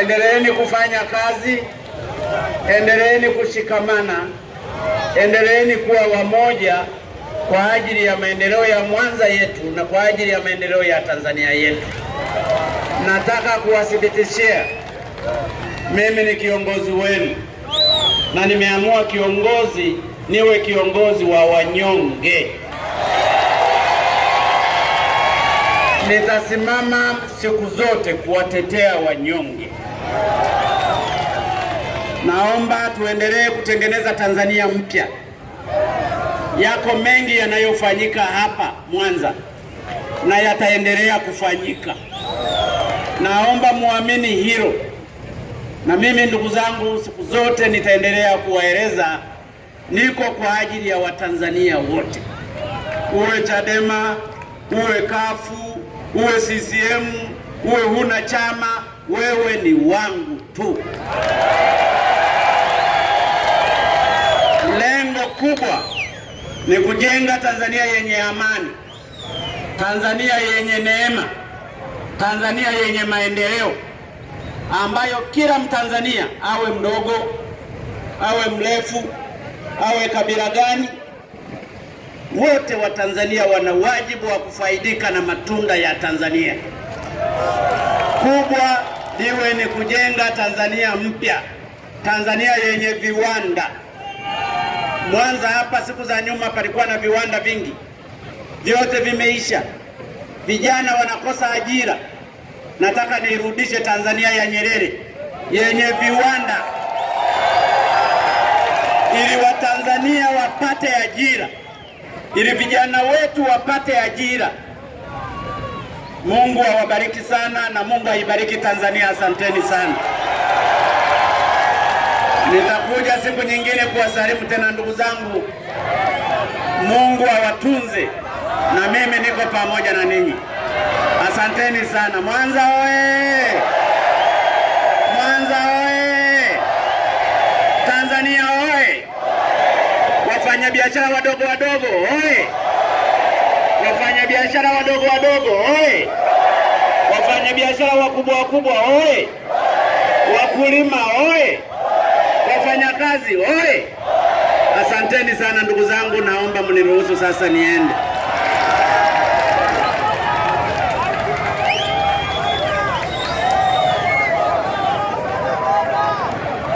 endeleeni kufanya kazi, endeleeni kushikamana, endeleeni kuwa wamoja kwa ajili ya maendeleo ya Mwanza yetu na kwa ajili ya maendeleo ya Tanzania yetu. Nataka kuwathibitishia mimi ni kiongozi wenu na nimeamua kiongozi niwe kiongozi wa wanyonge. Nitasimama siku zote kuwatetea wanyonge. Naomba tuendelee kutengeneza Tanzania mpya. Yako mengi yanayofanyika hapa Mwanza na yataendelea kufanyika. Naomba muamini hilo, na mimi ndugu zangu, siku zote nitaendelea kuwaeleza niko kwa ajili ya Watanzania wote, uwe Chadema, uwe kafu, uwe CCM, uwe huna chama, wewe ni wangu tu. Lengo kubwa ni kujenga Tanzania yenye amani, Tanzania yenye neema, Tanzania yenye maendeleo ambayo kila Mtanzania awe mdogo, awe mrefu, awe kabila gani, wote wa Tanzania wana wajibu wa kufaidika na matunda ya Tanzania. Kubwa liwe ni kujenga Tanzania mpya, Tanzania yenye viwanda. Mwanza hapa siku za nyuma palikuwa na viwanda vingi, vyote vimeisha, vijana wanakosa ajira. Nataka niirudishe Tanzania ya Nyerere yenye viwanda, ili Watanzania wapate ajira, ili vijana wetu wapate ajira. Mungu awabariki sana na Mungu aibariki Tanzania. Asanteni sana. Nitakuja siku nyingine kuwasalimu tena ndugu zangu. Mungu awatunze na mimi niko pamoja na ninyi. Asanteni sana. Mwanza oye! Mwanza oye! Tanzania oye! Wafanyabiashara wadogo wadogo oye! Wafanyabiashara wadogo wadogo oye! Wafanyabiashara wakubwa wakubwa oye! Wakulima oye! Wafanyakazi oye! Asanteni sana ndugu zangu, naomba mniruhusu sasa niende.